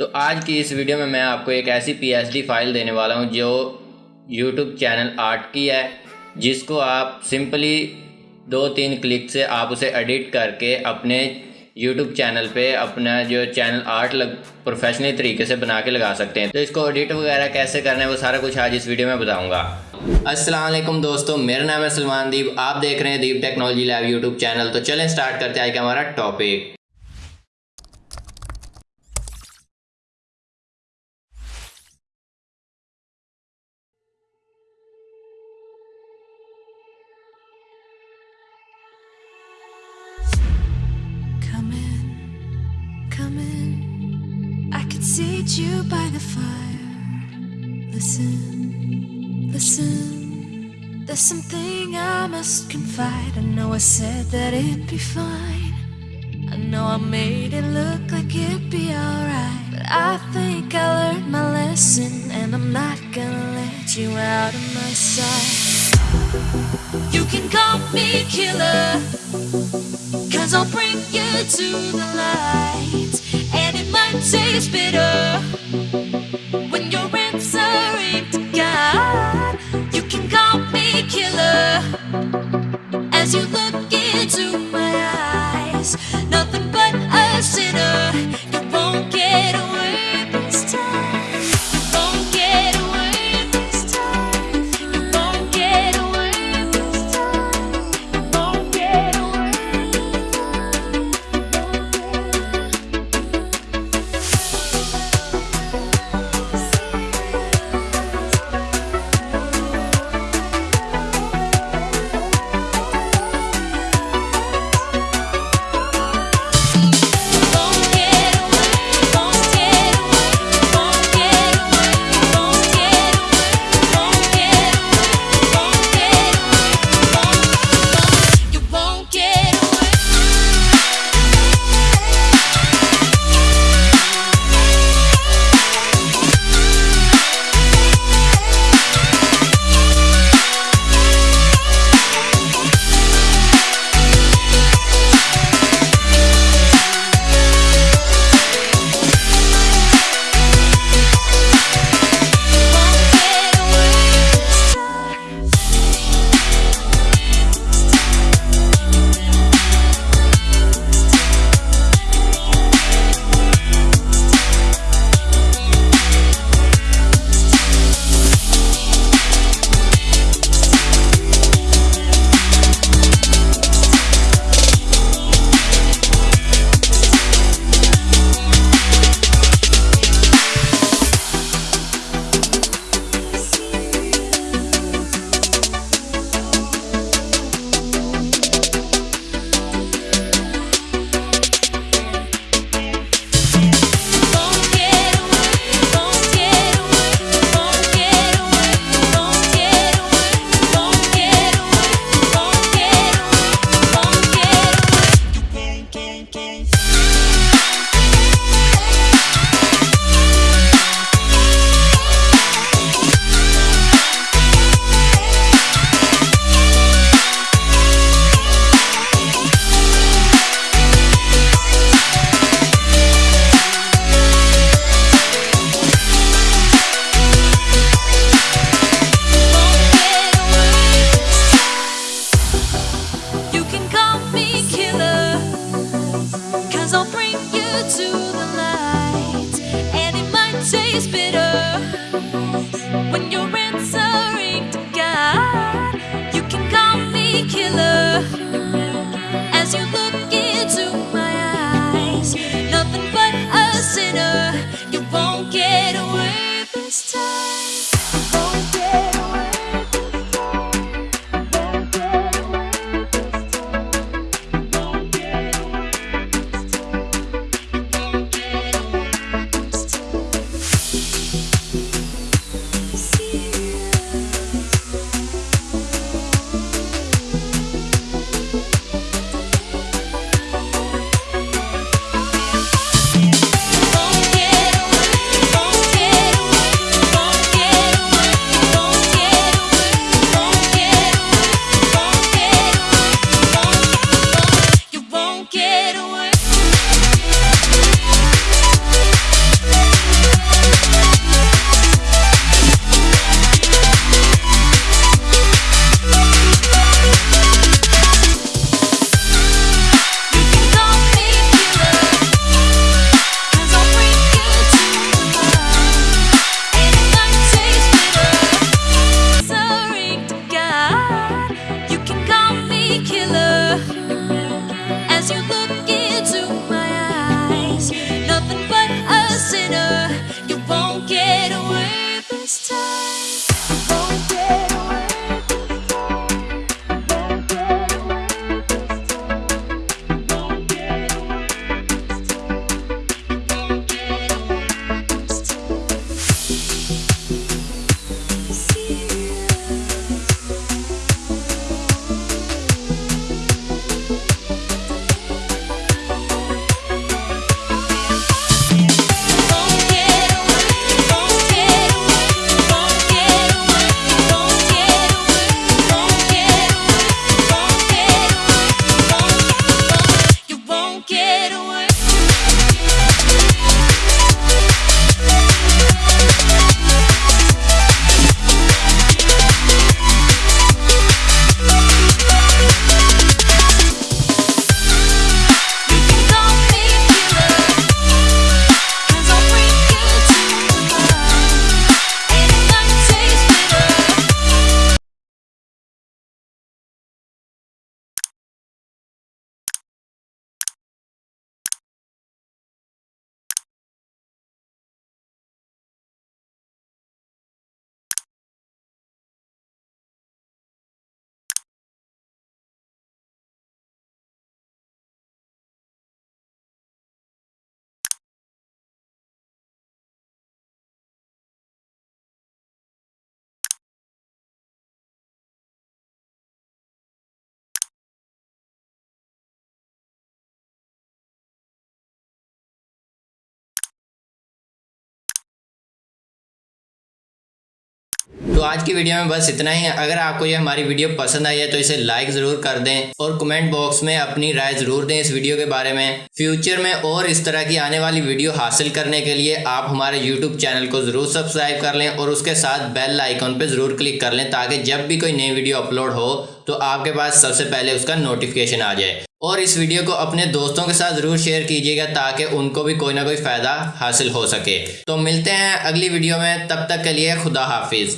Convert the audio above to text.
तो आज की इस वीडियो में मैं आपको एक ऐसी पी फ़ाइल देने वाला हूँ जो यूट्यूब चैनल आर्ट की है, जिसको आप सिंपली दो तीन क्लिक से आप उसे एडिट करके अपने यूट्यूब चैनल पे अपना जो चैनल आर्ट लग प्रोफेशनल तरीके से बना के लगा सकते हैं। तो इसको एडिट वगैरह कैसे करना है, वो सारा कुछ आज इस वीडियो में बताऊँगा। वालेकुम दोस्तों, मेरा नाम है सलमान दीप। आप देख रहे हैं Deep technology lab YouTube channel. तो चलें स्टार्ट करते हैं आज का हमारा topic seat you by the fire. Listen, listen. There's something I must confide. I know I said that it'd be fine. I know I made it look like it'd be alright. But I think I learned my lesson, and I'm not gonna let you out of my sight. You can call me killer, cause I'll bring you to the light. And might taste bitter तो आज की video में बस इतना ही। है अगर आपको ये हमारी वीडियो पसंद आई है तो इसे लाइक ज़रूर कर दें और कमेंट बॉक्स में अपनी राय ज़रूर दें इस वीडियो के बारे में। फ्यूचर में और इस तरह की आने वाली वीडियो हासिल करने के लिए आप हमारे यूट्यूब चैनल को ज़रूर सब्सक्राइब कर लें और उसके साथ बेल आइकॉन पर ज़रूर क्लिक कर लें ताकि जब भी कोई नई वीडियो अपलोड हो तो आपके पास सबसे पहले उसका नोटिफिकेशन आ जाए। और इस वीडियो को अपने दोस्तों के साथ ज़रूर शेयर कीजिएगा ताकि उनको भी कोई ना कोई फ़ायदा हासिल हो सके। तो मिलते हैं अगली वीडियो में। तब तक के लिए खुदा हाफिज़।